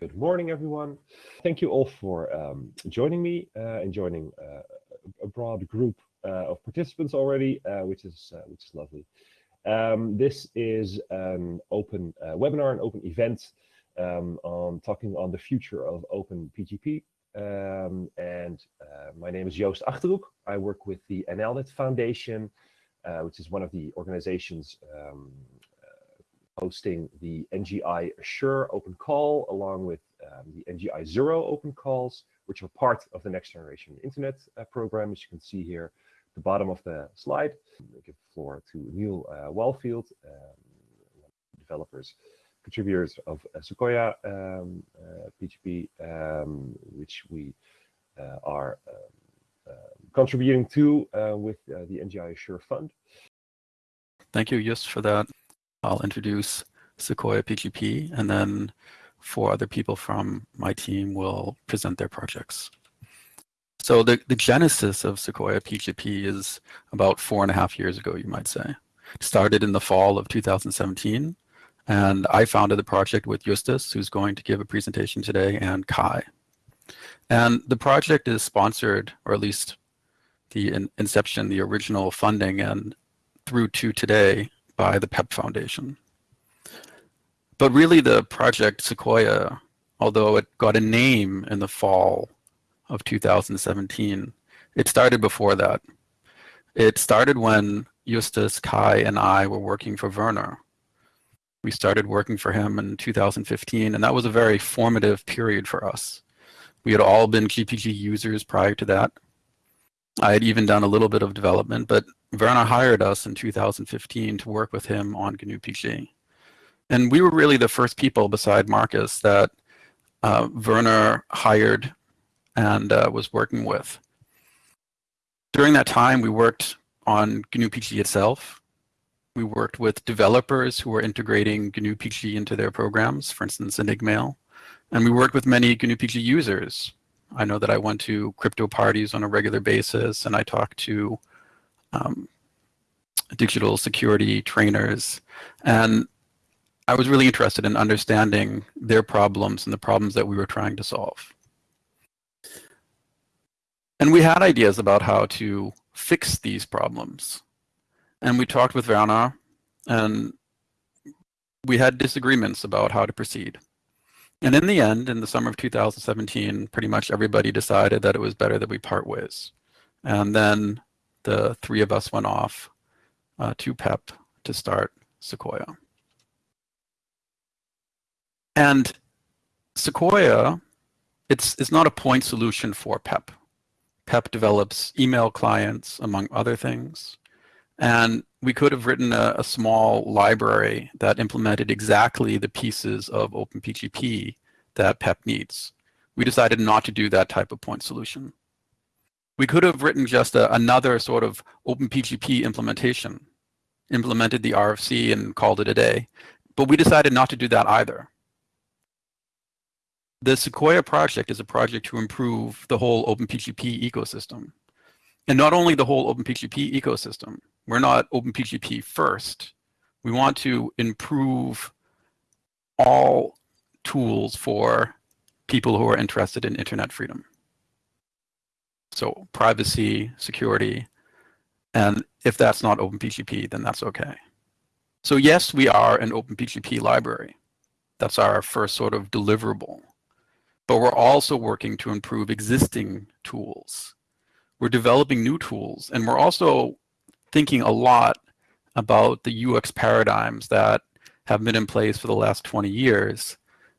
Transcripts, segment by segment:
Good morning, everyone. Thank you all for um, joining me uh, and joining uh, a broad group uh, of participants already, uh, which is uh, which is lovely. Um, this is an open uh, webinar, an open event um, on talking on the future of Open PGP. Um, and my name is Joost Achterhoek. I work with the NLNet Foundation, which is one of the organizations um, hosting the NGI Assure open call along with um, the NGI Zero open calls, which are part of the next generation internet uh, program, as you can see here at the bottom of the slide. I give the floor to Neal uh, Walfield, um, developers, contributors of uh, Sequoia um, PGP, uh, um, which we uh, are um, uh, contributing to with the NGI Assure Fund. Thank you, Joost, for that. I'll introduce Sequoia PGP, and then four other people from my team will present their projects. So the, the genesis of Sequoia PGP is about four and a half years ago, you might say. Started in the fall of 2017, and I founded the project with Justus, who's going to give a presentation today, and Kai. And the project is sponsored, or at least the in inception, the original funding, and through to today, by the PEP Foundation. But really the project Sequoia, although it got a name in the fall of 2017, it started before that. It started when Justus, Kai, and I were working for Werner. We started working for him in 2015, and that was a very formative period for us. We had all been GPG users prior to that. I had even done a little bit of development, but Werner hired us in 2015 to work with him on GNU PG. And we were really the first people beside Marcus that uh, Werner hired and uh, was working with. During that time, we worked on GNU PG itself. We worked with developers who were integrating GNU PG into their programs, for instance, Enigmail. And we worked with many GNU PG users. I know that I went to crypto parties on a regular basis, and I talked to um, digital security trainers. And I was really interested in understanding their problems and the problems that we were trying to solve. And we had ideas about how to fix these problems. And we talked with Werner, and we had disagreements about how to proceed. And in the end, in the summer of 2017, pretty much everybody decided that it was better that we part ways. And then the three of us went off uh, to PEP to start Sequoia. And Sequoia, it's, it's not a point solution for PEP. PEP develops email clients, among other things. And we could have written a, a, small library that implemented exactly the pieces of OpenPGP that PEP needs. We decided not to do that type of point solution. We could have written just a, another sort of OpenPGP implementation, implemented the RFC and called it a day. But we decided not to do that either. The Sequoia project is a project to improve the whole OpenPGP ecosystem. And not only the whole OpenPGP ecosystem, we're not OpenPGP first. We want to improve all tools for people who are interested in internet freedom. So privacy, security, and if that's not OpenPGP, then that's okay. So yes, we are an OpenPGP library. That's our first sort of deliverable. But we're also working to improve existing tools. We're developing new tools, and we're also thinking a lot about the UX paradigms that have been in place for the last 20 years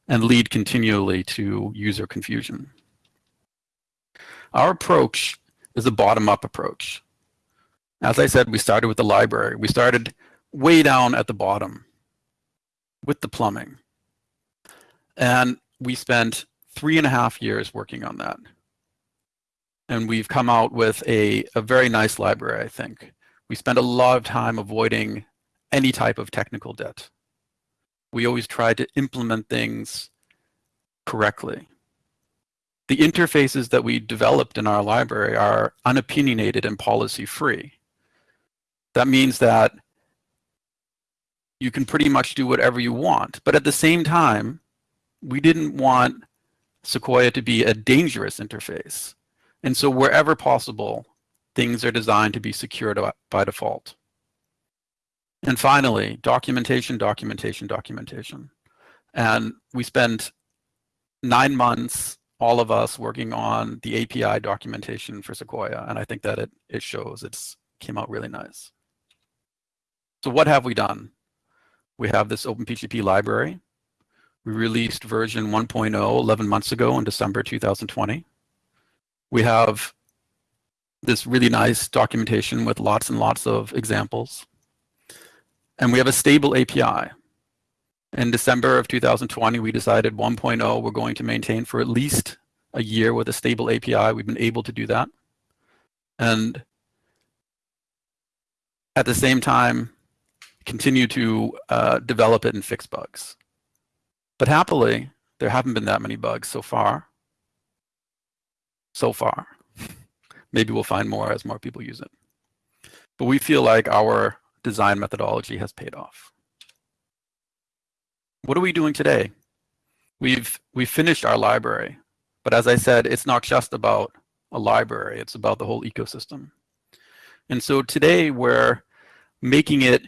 and lead continually to user confusion. Our approach is a bottom-up approach. As I said, we started with the library. We started way down at the bottom with the plumbing. And we spent three and a half years working on that. And we've come out with a, a very nice library, I think. We spent a lot of time avoiding any type of technical debt. We always try to implement things correctly the interfaces that we developed in our library are unopinionated and policy free. That means that you can pretty much do whatever you want. But at the same time, we didn't want Sequoia to be a dangerous interface. And so wherever possible, things are designed to be secured by default. And finally, documentation, documentation, documentation. And we spent nine months, all of us working on the API documentation for Sequoia. And I think that it, it shows it's came out really nice. So what have we done? We have this OpenPGP library. We released version 1.0 11 months ago in December 2020. We have this really nice documentation with lots and lots of examples. And we have a stable API. In December of 2020, we decided 1.0 we're going to maintain for at least a year with a stable API. We've been able to do that. And at the same time, continue to uh, develop it and fix bugs. But happily, there haven't been that many bugs so far. So far. Maybe we'll find more as more people use it. But we feel like our design methodology has paid off. What are we doing today? We've, we've finished our library, but as I said, it's not just about a library, it's about the whole ecosystem. And so today we're making it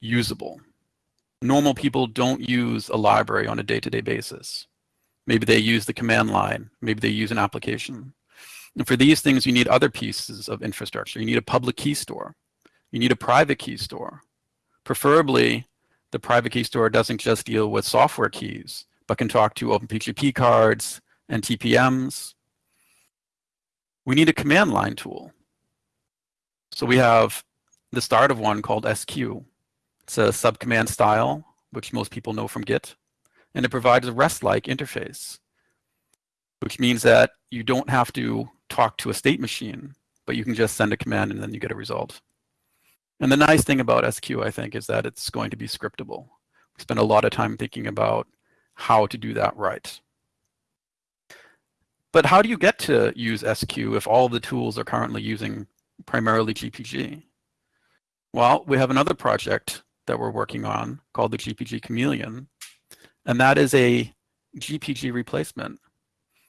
usable. Normal people don't use a library on a day-to-day -day basis. Maybe they use the command line, maybe they use an application. And for these things, you need other pieces of infrastructure. You need a public key store. You need a private key store. Preferably, the private key store doesn't just deal with software keys, but can talk to OpenPGP cards and TPMs. We need a command line tool. So we have the start of one called SQ. It's a subcommand style, which most people know from Git, and it provides a REST-like interface, which means that you don't have to talk to a state machine, but you can just send a command and then you get a result. And the nice thing about SQ, I think, is that it's going to be scriptable. We spend a lot of time thinking about how to do that right. But how do you get to use SQ if all the tools are currently using primarily GPG? Well, we have another project that we're working on called the GPG Chameleon, and that is a GPG replacement.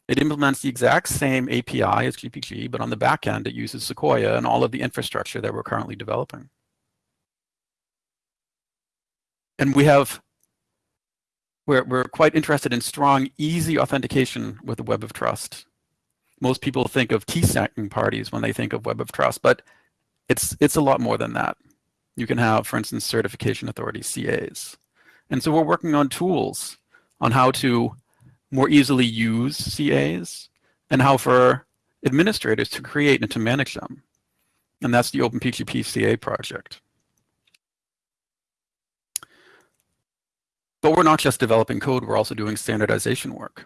It implements the exact same API as GPG, but on the back end, it uses Sequoia and all of the infrastructure that we're currently developing. And we have, we're, we're quite interested in strong, easy authentication with the Web of Trust. Most people think of key-stacking parties when they think of Web of Trust, but it's, it's a lot more than that. You can have, for instance, certification authorities, CAs. And so we're working on tools on how to more easily use CAs and how for administrators to create and to manage them. And that's the OpenPGP CA project. But we're not just developing code, we're also doing standardization work.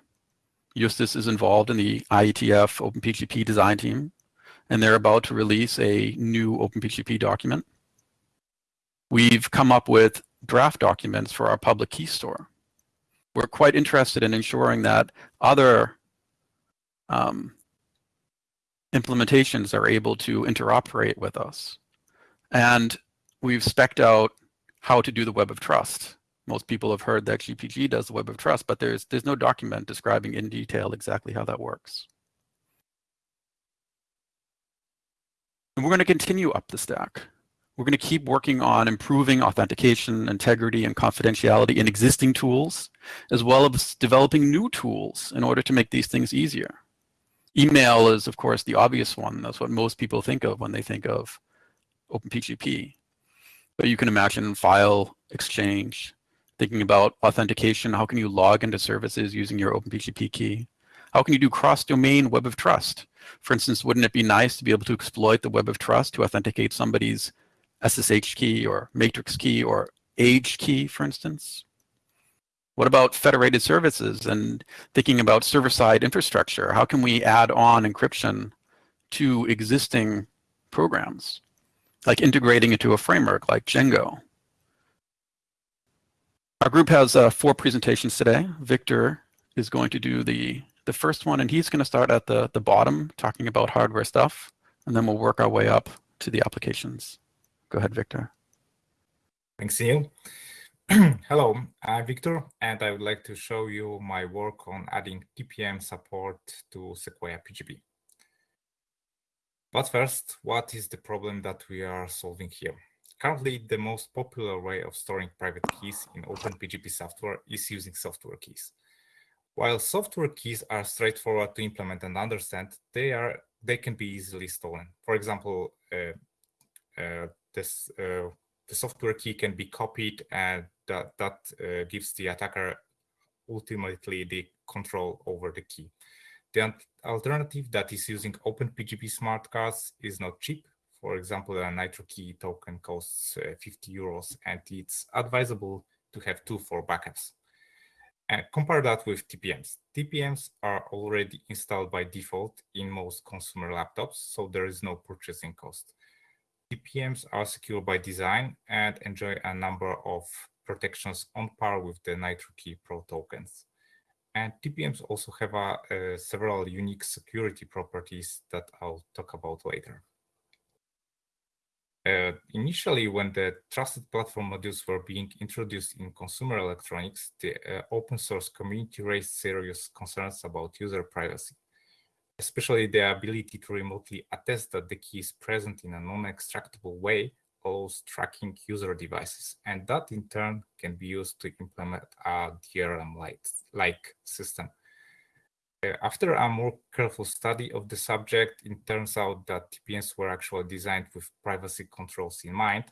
Justus is involved in the IETF OpenPGP design team, and they're about to release a new OpenPGP document. We've come up with draft documents for our public key store. We're quite interested in ensuring that other um, implementations are able to interoperate with us. And we've specced out how to do the web of trust most people have heard that GPG does the web of trust, but there's, there's no document describing in detail exactly how that works. And we're going to continue up the stack. We're going to keep working on improving authentication, integrity, and confidentiality in existing tools, as well as developing new tools in order to make these things easier. Email is, of course, the obvious one. That's what most people think of when they think of OpenPGP. But you can imagine file exchange, thinking about authentication. How can you log into services using your OpenPGP key? How can you do cross-domain web of trust? For instance, wouldn't it be nice to be able to exploit the web of trust to authenticate somebody's SSH key or matrix key or age key, for instance? What about federated services and thinking about server-side infrastructure? How can we add on encryption to existing programs, like integrating into a framework like Django? Our group has uh, four presentations today. Victor is going to do the, the first one, and he's going to start at the, the bottom, talking about hardware stuff, and then we'll work our way up to the applications. Go ahead, Victor. Thanks, Ian. Hello, I'm Victor, and I would like to show you my work on adding TPM support to Sequoia PGP. But first, what is the problem that we are solving here? Currently, the most popular way of storing private keys in OpenPGP software is using software keys. While software keys are straightforward to implement and understand, they are they can be easily stolen. For example, uh, uh, this uh, the software key can be copied and that, that uh, gives the attacker ultimately the control over the key. The alternative that is using OpenPGP smart cards is not cheap. For example, a Nitrokey token costs uh, 50 euros and it's advisable to have two for backups. And compare that with TPMs. TPMs are already installed by default in most consumer laptops, so there is no purchasing cost. TPMs are secure by design and enjoy a number of protections on par with the NitroKey Pro tokens. And TPMs also have uh, several unique security properties that I'll talk about later. Uh, initially, when the trusted platform modules were being introduced in consumer electronics, the uh, open source community raised serious concerns about user privacy especially the ability to remotely attest that the key is present in a non-extractable way allows tracking user devices. And that in turn can be used to implement a DRM-like system. Uh, after a more careful study of the subject, it turns out that TPMs were actually designed with privacy controls in mind.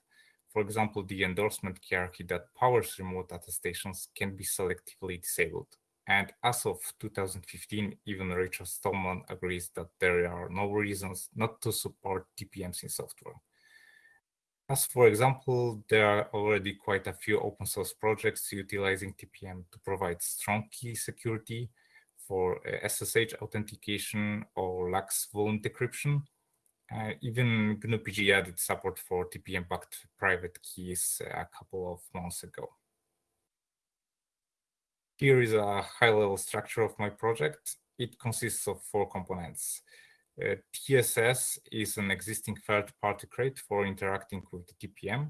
For example, the endorsement hierarchy that powers remote attestations can be selectively disabled. And as of 2015, even Richard Stallman agrees that there are no reasons not to support TPMs in software. As for example, there are already quite a few open source projects utilizing TPM to provide strong key security for SSH authentication or LUKS volume decryption. Uh, even GNU-PG added support for TPM-backed private keys a couple of months ago. Here is a high-level structure of my project. It consists of four components. Uh, TSS is an existing third-party crate for interacting with the TPM.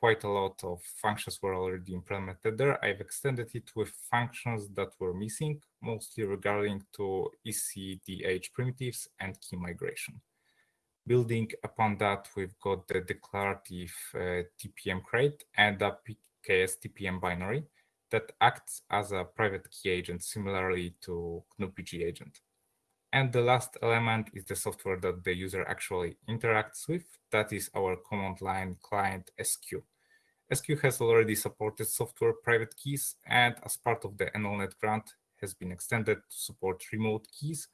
Quite a lot of functions were already implemented there. I've extended it with functions that were missing, mostly regarding to ECDH primitives and key migration. Building upon that, we've got the declarative uh, TPM crate and the PKS TPM binary that acts as a private key agent similarly to GNU-PG agent. And the last element is the software that the user actually interacts with. That is our command line client SQ. SQ has already supported software private keys and as part of the NLNet grant has been extended to support remote keys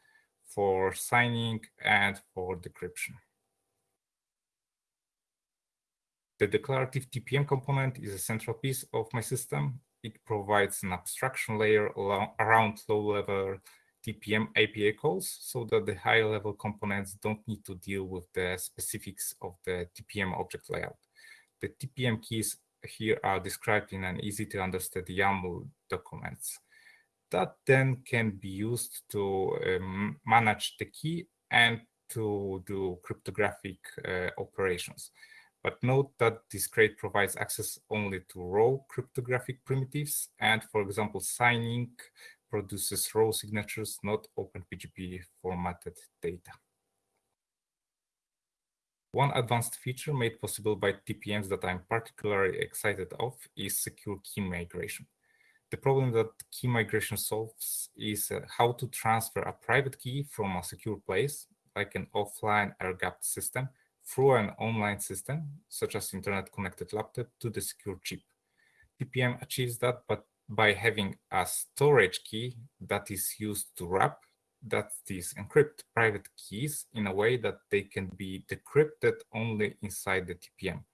for signing and for decryption. The declarative TPM component is a central piece of my system it provides an abstraction layer around low-level TPM API calls so that the high-level components don't need to deal with the specifics of the TPM object layout. The TPM keys here are described in an easy-to-understand YAML documents. That then can be used to um, manage the key and to do cryptographic uh, operations. But note that this crate provides access only to raw cryptographic primitives. And for example, signing produces raw signatures, not OpenPGP formatted data. One advanced feature made possible by TPMs that I'm particularly excited of is secure key migration. The problem that key migration solves is uh, how to transfer a private key from a secure place, like an offline air-gapped system, through an online system, such as internet-connected laptop, to the secure chip. TPM achieves that, but by having a storage key that is used to wrap, that is encrypt private keys in a way that they can be decrypted only inside the TPM.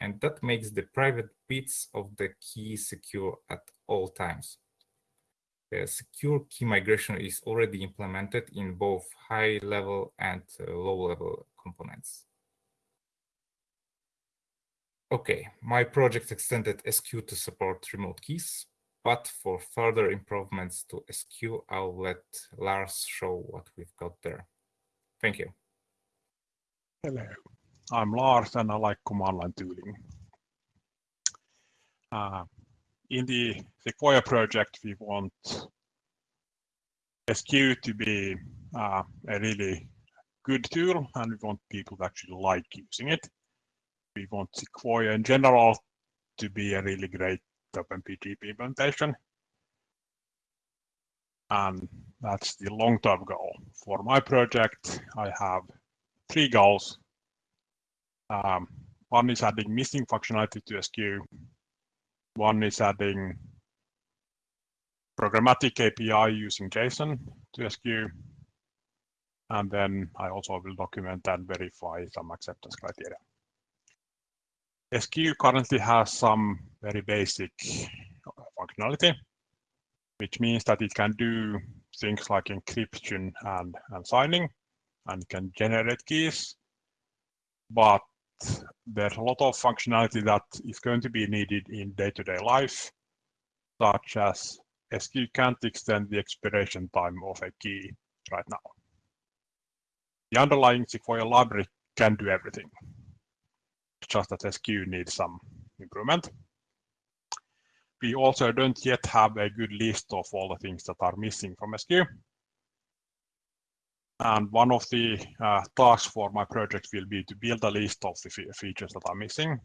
And that makes the private bits of the key secure at all times. The secure key migration is already implemented in both high-level and uh, low-level components. Okay, my project extended SQ to support remote keys, but for further improvements to SQ, I'll let Lars show what we've got there. Thank you. Hello, I'm Lars and I like command line tooling. Uh, in the Sequoia project, we want SQ to be uh, a really good tool and we want people to actually like using it. We want Sequoia in general to be a really great OpenPGP implementation. And that's the long-term goal. For my project, I have three goals. Um, one is adding missing functionality to SQ. One is adding programmatic API using JSON to SQ. And then I also will document and verify some acceptance criteria. SQ currently has some very basic functionality, which means that it can do things like encryption and, and signing and can generate keys. But there's a lot of functionality that is going to be needed in day-to-day -day life, such as SQ can't extend the expiration time of a key right now. The underlying Sequoia library can do everything, just that SQ needs some improvement. We also don't yet have a good list of all the things that are missing from SQ. And one of the uh, tasks for my project will be to build a list of the features that are missing.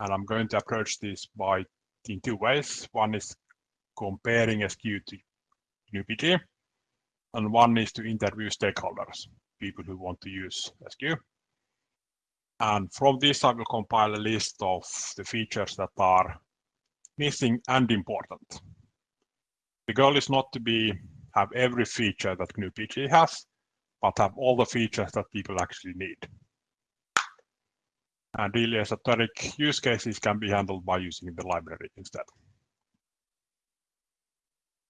And I'm going to approach this by in two ways. One is comparing SQ to GnuPG, and one is to interview stakeholders, people who want to use SQ. And from this, I will compile a list of the features that are missing and important. The goal is not to be have every feature that GNU-PG has, but have all the features that people actually need. And really esoteric use cases can be handled by using the library instead.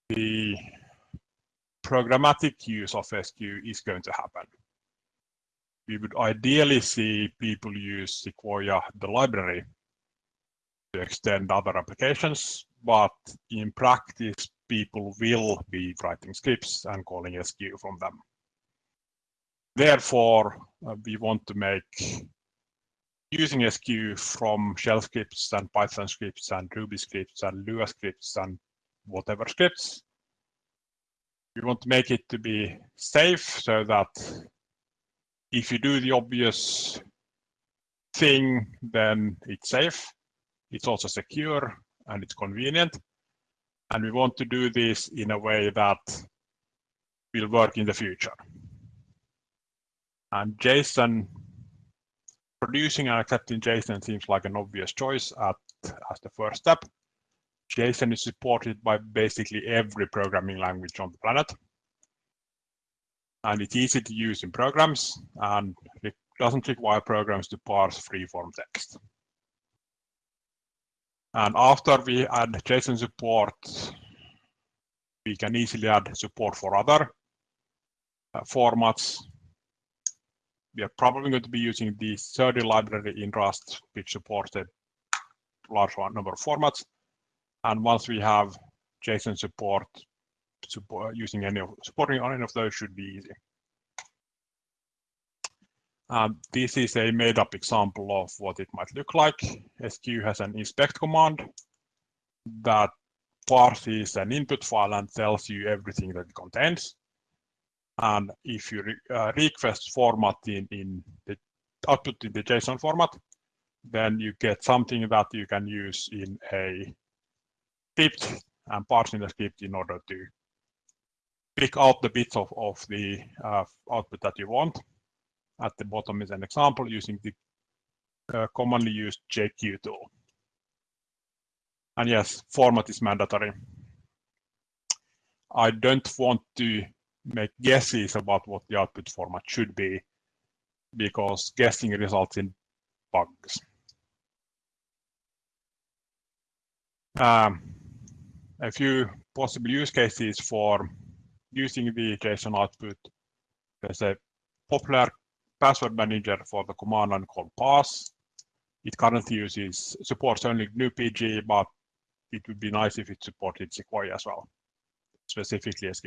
The programmatic use of SQ is going to happen. We would ideally see people use Sequoia, the library, to extend other applications, but in practice, people will be writing scripts and calling SQ from them. Therefore, uh, we want to make using SQ from shell scripts and Python scripts and Ruby scripts and Lua scripts and whatever scripts. We want to make it to be safe so that if you do the obvious thing, then it's safe. It's also secure and it's convenient. And we want to do this in a way that will work in the future. And JSON, producing and accepting JSON seems like an obvious choice at, as the first step. JSON is supported by basically every programming language on the planet. And it's easy to use in programs and it doesn't require programs to parse free-form text. And after we add JSON support, we can easily add support for other uh, formats we are probably going to be using the Serde library in Rust, which supports a large number of formats. And once we have JSON support, support using any of supporting any of those should be easy. Um, this is a made-up example of what it might look like. SQ has an inspect command that parses an input file and tells you everything that it contains. And if you re uh, request format in, in the output in the JSON format, then you get something that you can use in a script and parsing the script in order to pick out the bits of, of the uh, output that you want. At the bottom is an example using the uh, commonly used JQ tool. And yes, format is mandatory. I don't want to make guesses about what the output format should be because guessing results in bugs. Um, a few possible use cases for using the JSON output. There's a popular password manager for the command line called pass. It currently uses supports only GNU-PG, but it would be nice if it supported Sequoia as well, specifically SQ.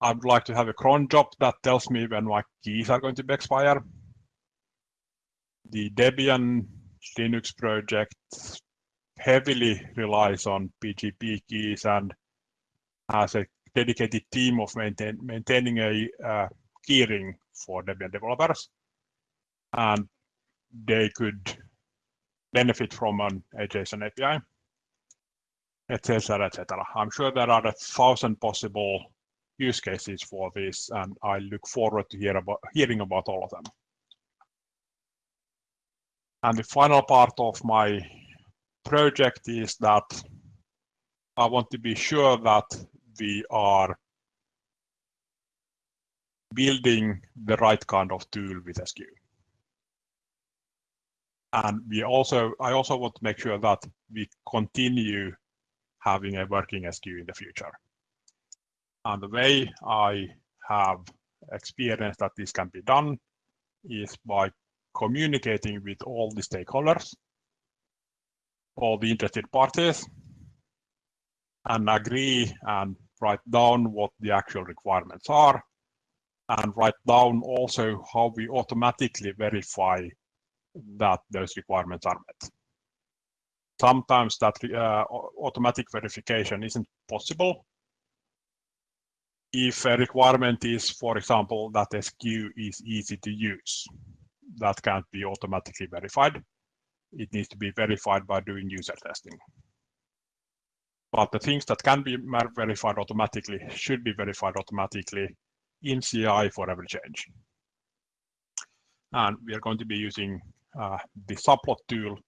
I would like to have a cron job that tells me when my keys are going to be expire. The Debian Linux project heavily relies on PGP keys and has a dedicated team of maintain, maintaining a uh, keyring for Debian developers. And they could benefit from an JSON API, etc., etc. I'm sure there are a thousand possible use cases for this, and I look forward to hear about, hearing about all of them. And the final part of my project is that I want to be sure that we are building the right kind of tool with SQ. And we also, I also want to make sure that we continue having a working SQ in the future. And the way I have experienced that this can be done is by communicating with all the stakeholders, all the interested parties, and agree and write down what the actual requirements are, and write down also how we automatically verify that those requirements are met. Sometimes that uh, automatic verification isn't possible. If a requirement is, for example, that SQ is easy to use, that can't be automatically verified. It needs to be verified by doing user testing. But the things that can be verified automatically should be verified automatically in CI for every change. And we are going to be using uh, the subplot tool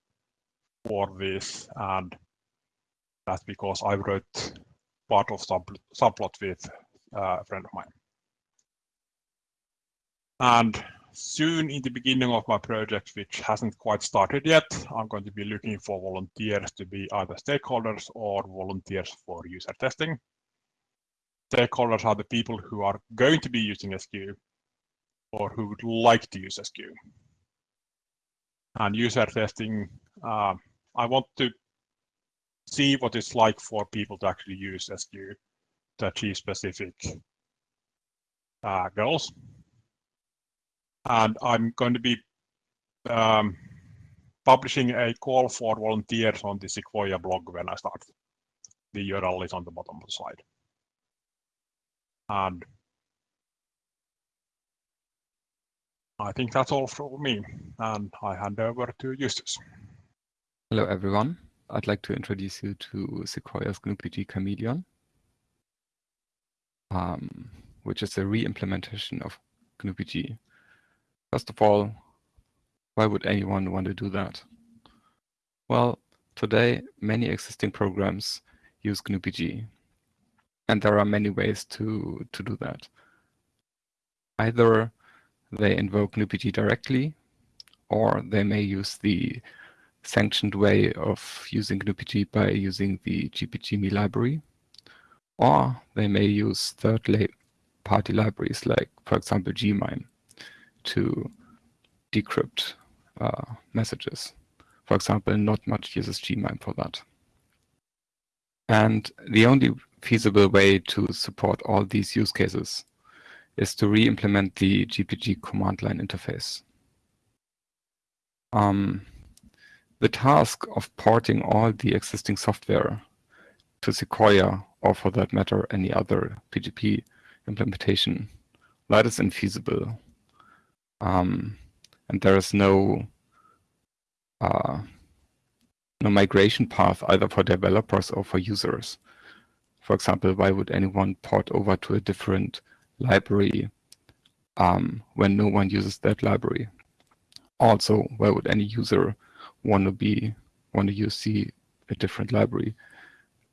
for this, and that's because I wrote part of sub subplot with uh, a friend of mine. And soon in the beginning of my project, which hasn't quite started yet, I'm going to be looking for volunteers to be either stakeholders or volunteers for user testing. Stakeholders are the people who are going to be using SQ or who would like to use SQ. And user testing, uh, I want to see what it's like for people to actually use SQ to achieve specific uh, goals and I'm going to be um, publishing a call for volunteers on the Sequoia blog when I start. The URL is on the bottom of the slide. And I think that's all from me, and I hand over to Justus. Hello, everyone. I'd like to introduce you to Sequoia's GNU-PG Chameleon, um, which is a re-implementation of GNU-PG First of all, why would anyone want to do that? Well, today many existing programs use GNU-PG, and there are many ways to, to do that. Either they invoke GNU-PG directly, or they may use the sanctioned way of using GNU-PG by using the GPGME library, or they may use third-party libraries like, for example, Gmime to decrypt uh, messages. For example, notmuch uses Gmime for that. And the only feasible way to support all these use cases is to re-implement the GPG command line interface. Um, the task of porting all the existing software to Sequoia, or for that matter, any other PGP implementation, that is infeasible um, and there is no uh, no migration path either for developers or for users. For example, why would anyone port over to a different library um, when no one uses that library? Also, why would any user want to be want to use a different library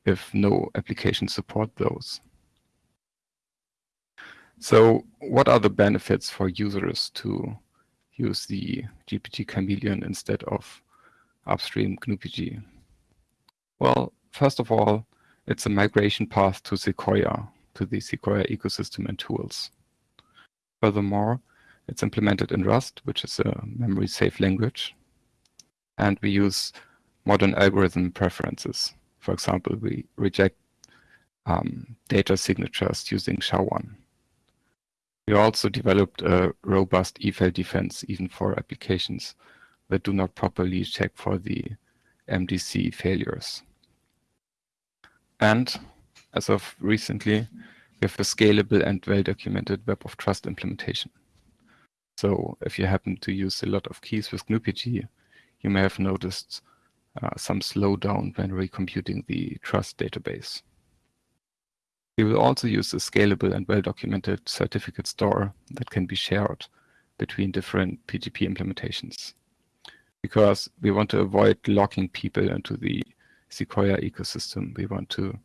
if no application support those? So what are the benefits for users to use the GPG Chameleon instead of upstream GNU-PG? Well, first of all, it's a migration path to Sequoia, to the Sequoia ecosystem and tools. Furthermore, it's implemented in Rust, which is a memory-safe language. And we use modern algorithm preferences. For example, we reject um, data signatures using SHA-1. We also developed a robust EFAIL defense even for applications that do not properly check for the MDC failures. And as of recently, we have a scalable and well-documented Web of Trust implementation. So if you happen to use a lot of keys with GnuPG, you may have noticed uh, some slowdown when recomputing the trust database. We will also use a scalable and well-documented certificate store that can be shared between different PGP implementations because we want to avoid locking people into the Sequoia ecosystem. We want to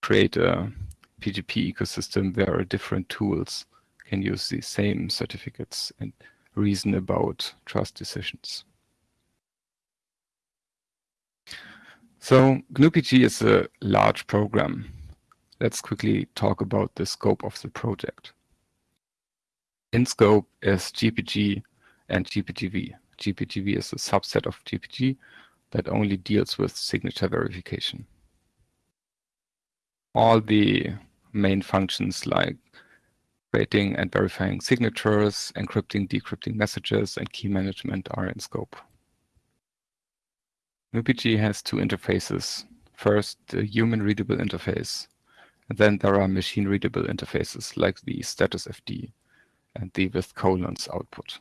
create a PGP ecosystem where different tools can use the same certificates and reason about trust decisions. So GnuPG is a large program. Let's quickly talk about the scope of the project. In scope is GPG and GPGV. GPGV is a subset of GPG that only deals with signature verification. All the main functions like creating and verifying signatures, encrypting, decrypting messages, and key management are in scope. GnuPG has two interfaces. First, the human-readable interface, and then there are machine-readable interfaces like the status FD and the with colons output.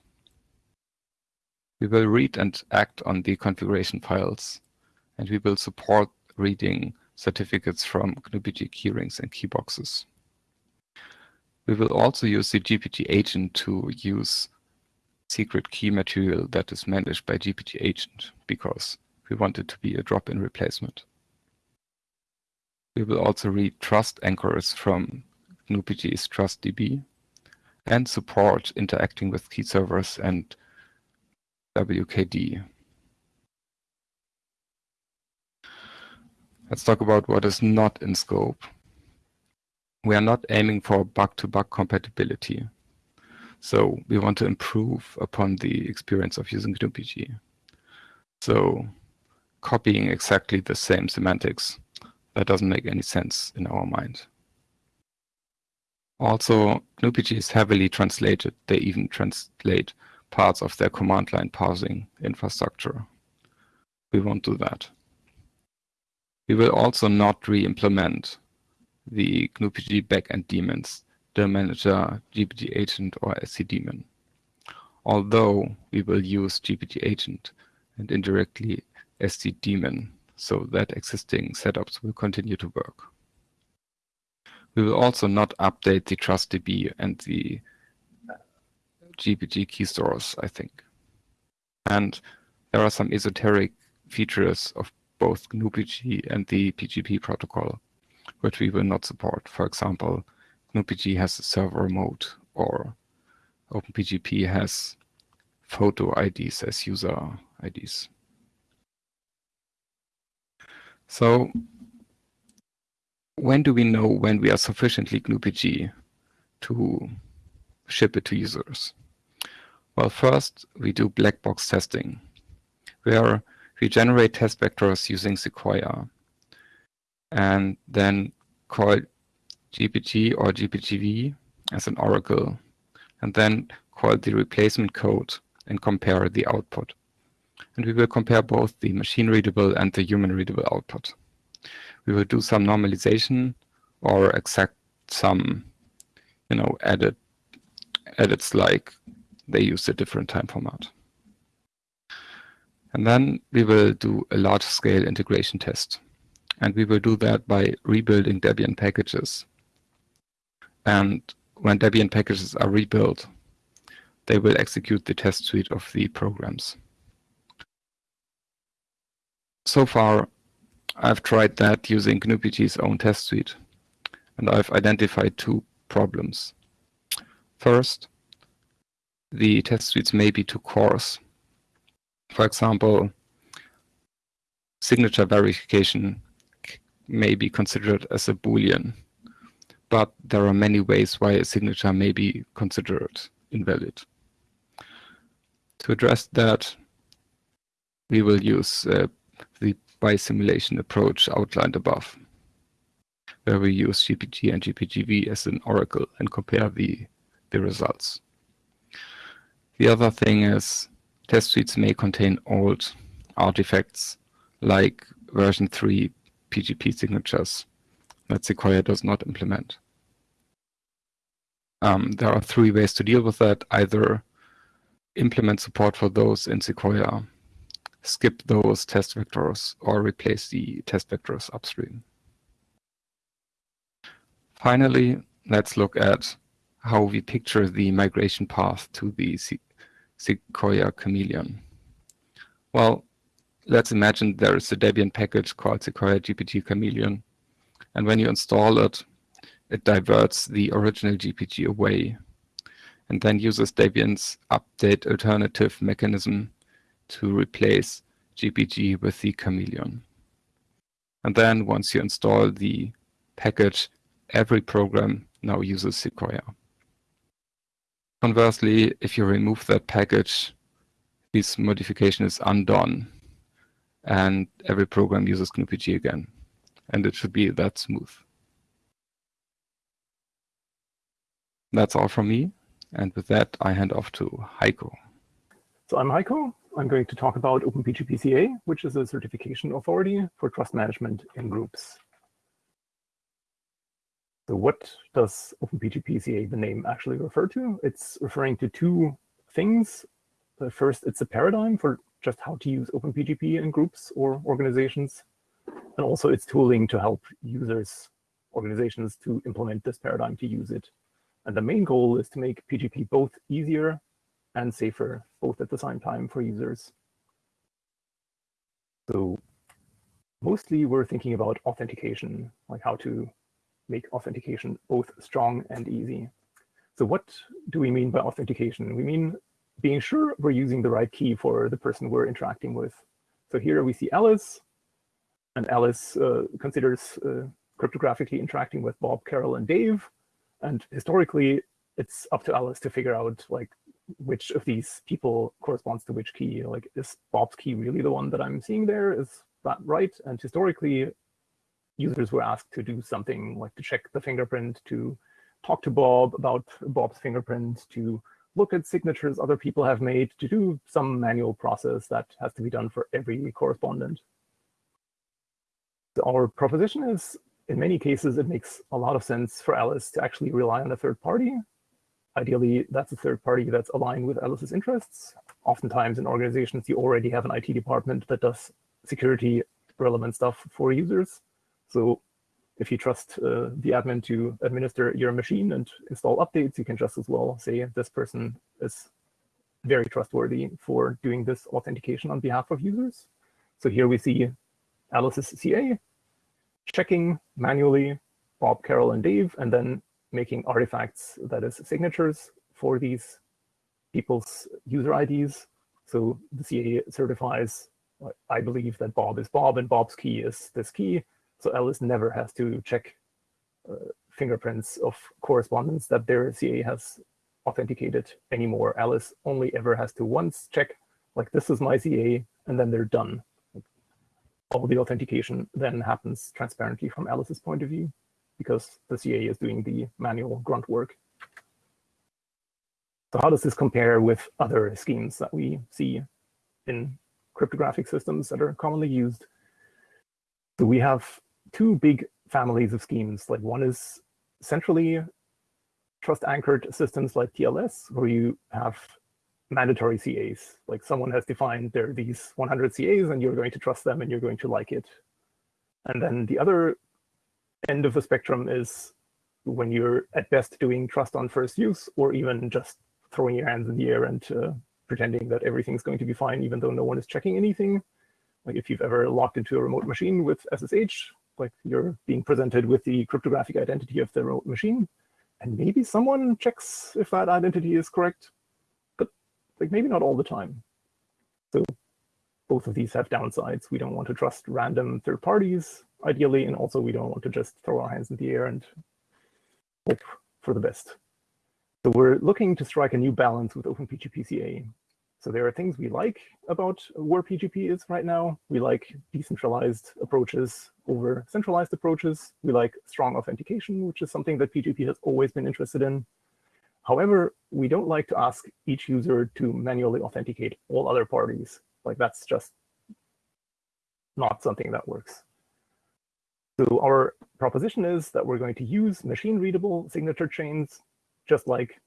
We will read and act on the configuration files, and we will support reading certificates from GnuPG keyrings and keyboxes. We will also use the GPG agent to use secret key material that is managed by GPG agent because we want it to be a drop-in replacement. We will also read trust anchors from GnuPG's TrustDB and support interacting with key servers and WKD. Let's talk about what is not in scope. We are not aiming for bug-to-bug -bug compatibility. So we want to improve upon the experience of using GnuPG. So copying exactly the same semantics, that doesn't make any sense in our mind. Also, GnuPG is heavily translated. They even translate parts of their command line parsing infrastructure. We won't do that. We will also not re-implement the GnuPG backend daemons, the manager, GPG agent, or SC daemon. Although we will use GPG agent and indirectly SC daemon so that existing setups will continue to work. We will also not update the TrustDB and the uh, GPG key stores, I think. And there are some esoteric features of both GnuPG and the PGP protocol, which we will not support. For example, GnuPG has a server mode, or OpenPGP has photo IDs as user IDs. So when do we know when we are sufficiently GnuPG to ship it to users? Well, first, we do black box testing, where we generate test vectors using Sequoia and then call GPG or GPGV as an oracle, and then call the replacement code and compare the output. And we will compare both the machine-readable and the human-readable output. We will do some normalization or exact some, you know, edit edits like they use a different time format. And then we will do a large-scale integration test. And we will do that by rebuilding Debian packages. And when Debian packages are rebuilt, they will execute the test suite of the programs. So far, I've tried that using GnuPG's own test suite, and I've identified two problems. First, the test suites may be too coarse. For example, signature verification may be considered as a Boolean, but there are many ways why a signature may be considered invalid. To address that, we will use uh, the bi-simulation approach outlined above, where we use GPG and GPGV as an oracle and compare the, the results. The other thing is test suites may contain old artifacts like version 3 PGP signatures that Sequoia does not implement. Um, there are three ways to deal with that. Either implement support for those in Sequoia, skip those test vectors, or replace the test vectors upstream. Finally, let's look at how we picture the migration path to the Sequoia Chameleon. Well, let's imagine there is a Debian package called Sequoia GPG Chameleon. And when you install it, it diverts the original GPG away and then uses Debian's update alternative mechanism to replace GPG with the Chameleon. And then once you install the package, every program now uses Sequoia. Conversely, if you remove that package, this modification is undone and every program uses GnuPG again. And it should be that smooth. That's all from me. And with that, I hand off to Heiko. So I'm Heiko. I'm going to talk about OpenPGP-CA, which is a certification authority for trust management in groups. So what does OpenPGP-CA, the name, actually refer to? It's referring to two things. First, it's a paradigm for just how to use OpenPGP in groups or organizations. And also it's tooling to help users, organizations to implement this paradigm to use it. And the main goal is to make PGP both easier and safer, both at the same time for users. So mostly we're thinking about authentication, like how to make authentication both strong and easy. So what do we mean by authentication? We mean being sure we're using the right key for the person we're interacting with. So here we see Alice, and Alice uh, considers uh, cryptographically interacting with Bob, Carol, and Dave. And historically, it's up to Alice to figure out like which of these people corresponds to which key. Like, is Bob's key really the one that I'm seeing there? Is that right? And historically, users were asked to do something like to check the fingerprint, to talk to Bob about Bob's fingerprint, to look at signatures other people have made, to do some manual process that has to be done for every correspondent. Our proposition is, in many cases, it makes a lot of sense for Alice to actually rely on a third party. Ideally, that's a third party that's aligned with Alice's interests. Oftentimes in organizations, you already have an IT department that does security relevant stuff for users. So if you trust uh, the admin to administer your machine and install updates, you can just as well say this person is very trustworthy for doing this authentication on behalf of users. So here we see Alice's CA checking manually Bob, Carol, and Dave, and then making artifacts, that is signatures for these people's user IDs. So the CA certifies, I believe that Bob is Bob and Bob's key is this key. So Alice never has to check uh, fingerprints of correspondence that their CA has authenticated anymore. Alice only ever has to once check, like this is my CA, and then they're done. All the authentication then happens transparently from Alice's point of view because the CA is doing the manual grunt work. So how does this compare with other schemes that we see in cryptographic systems that are commonly used? So we have two big families of schemes. Like one is centrally trust anchored systems like TLS, where you have mandatory CAs. Like someone has defined there are these 100 CAs and you're going to trust them and you're going to like it. And then the other end of the spectrum is when you're at best doing trust on first use or even just throwing your hands in the air and uh, pretending that everything's going to be fine even though no one is checking anything. Like if you've ever logged into a remote machine with SSH, like you're being presented with the cryptographic identity of the remote machine, and maybe someone checks if that identity is correct, but like maybe not all the time. So both of these have downsides. We don't want to trust random third parties, ideally, and also we don't want to just throw our hands in the air and hope for the best. So we're looking to strike a new balance with OpenPGP-CA. So there are things we like about where PGP is right now. We like decentralized approaches over centralized approaches. We like strong authentication, which is something that PGP has always been interested in. However, we don't like to ask each user to manually authenticate all other parties. Like that's just not something that works. So our proposition is that we're going to use machine-readable signature chains, just like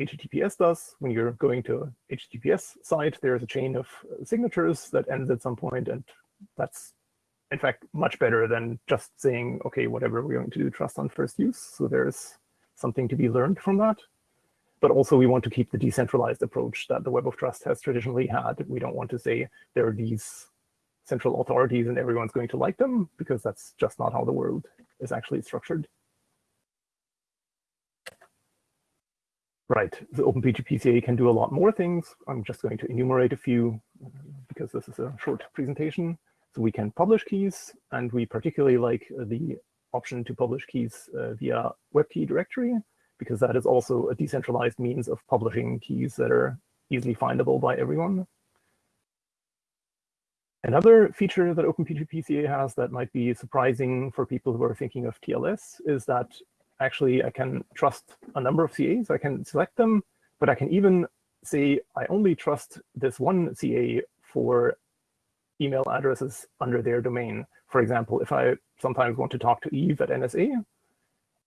HTTPS does. When you're going to a HTTPS site, there's a chain of signatures that ends at some point, and that's in fact much better than just saying, okay, whatever we're going to do, trust on first use. So there's something to be learned from that. But also we want to keep the decentralized approach that the Web of Trust has traditionally had. We don't want to say there are these central authorities and everyone's going to like them, because that's just not how the world is actually structured. Right, the OpenPGP can do a lot more things. I'm just going to enumerate a few because this is a short presentation. So we can publish keys, and we particularly like the option to publish keys uh, via WebKey directory, because that is also a decentralized means of publishing keys that are easily findable by everyone. Another feature that OpenPGP has that might be surprising for people who are thinking of TLS is that actually I can trust a number of CAs. I can select them, but I can even say I only trust this one CA for email addresses under their domain. For example, if I sometimes want to talk to Eve at NSA,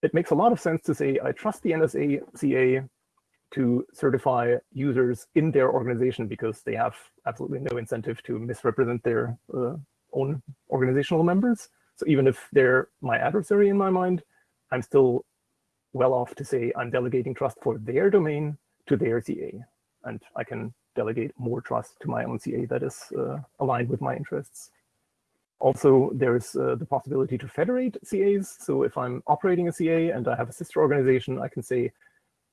it makes a lot of sense to say I trust the NSA CA to certify users in their organization because they have absolutely no incentive to misrepresent their uh, own organizational members. So even if they're my adversary in my mind, I'm still well off to say I'm delegating trust for their domain to their CA. And I can delegate more trust to my own CA that is uh, aligned with my interests. Also, there's uh, the possibility to federate CAs. So if I'm operating a CA and I have a sister organization, I can say,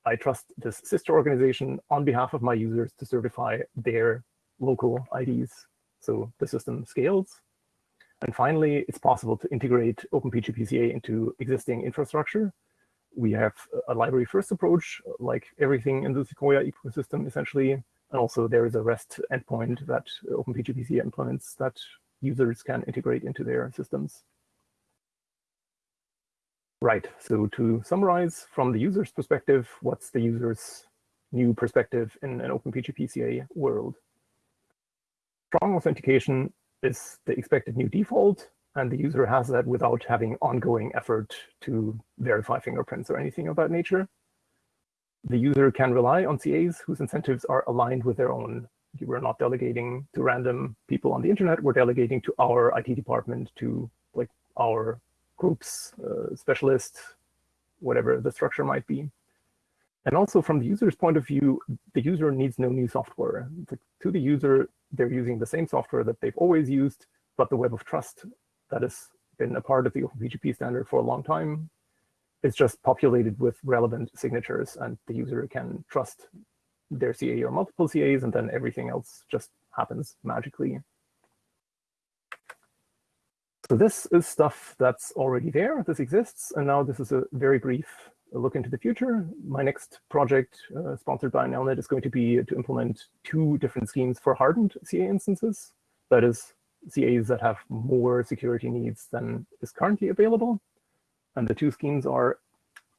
I trust this sister organization on behalf of my users to certify their local IDs. So the system scales. And finally, it's possible to integrate OpenPGP into existing infrastructure. We have a library first approach, like everything in the Sequoia ecosystem, essentially. And also there is a REST endpoint that OpenPGP implements that users can integrate into their systems. Right, so to summarize from the user's perspective, what's the user's new perspective in an OpenPGP world? Strong authentication is the expected new default, and the user has that without having ongoing effort to verify fingerprints or anything of that nature. The user can rely on CAs whose incentives are aligned with their own. We're not delegating to random people on the internet, we're delegating to our IT department, to like our groups, uh, specialists, whatever the structure might be. And also from the user's point of view, the user needs no new software. To the user, they're using the same software that they've always used, but the web of trust that has been a part of the OpenPGP standard for a long time is just populated with relevant signatures, and the user can trust their CA or multiple CAs, and then everything else just happens magically. So this is stuff that's already there, this exists, and now this is a very brief look into the future. My next project, uh, sponsored by NLnet, is going to be to implement two different schemes for hardened CA instances. That is, CAs that have more security needs than is currently available. And the two schemes are,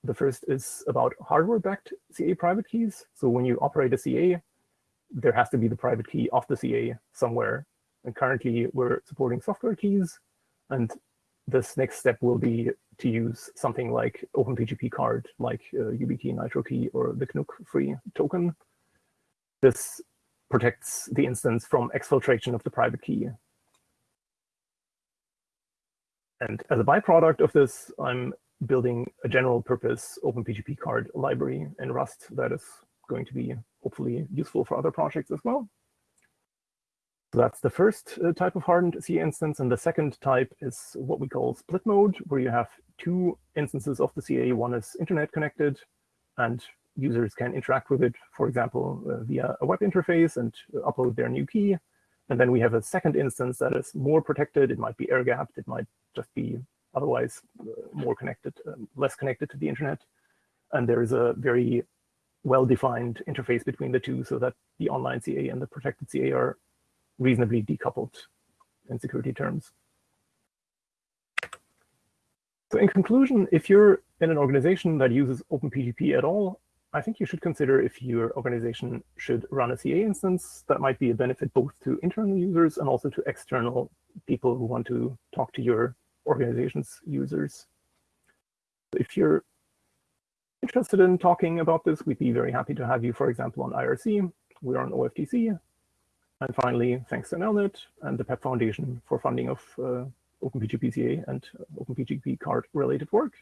the first is about hardware-backed CA private keys. So when you operate a CA, there has to be the private key of the CA somewhere. And currently, we're supporting software keys, and this next step will be to use something like OpenPGP card, like uh, YubiKey, Nitrokey, or the Gnuk free token. This protects the instance from exfiltration of the private key. And as a byproduct of this, I'm building a general purpose OpenPGP card library in Rust that is going to be hopefully useful for other projects as well. So that's the first uh, type of hardened CA instance. And the second type is what we call split mode, where you have two instances of the CA. One is internet connected, and users can interact with it, for example, uh, via a web interface and upload their new key. And then we have a second instance that is more protected. It might be air gapped. It might just be otherwise uh, more connected, um, less connected to the internet. And there is a very well-defined interface between the two so that the online CA and the protected CA are reasonably decoupled in security terms. So in conclusion, if you're in an organization that uses OpenPGP at all, I think you should consider if your organization should run a CA instance. That might be a benefit both to internal users and also to external people who want to talk to your organization's users. If you're interested in talking about this, we'd be very happy to have you, for example, on IRC. We're on OFTC. And finally, thanks to NLnet and the pEp Foundation for funding of uh, OpenPGP CA and OpenPGP card related work.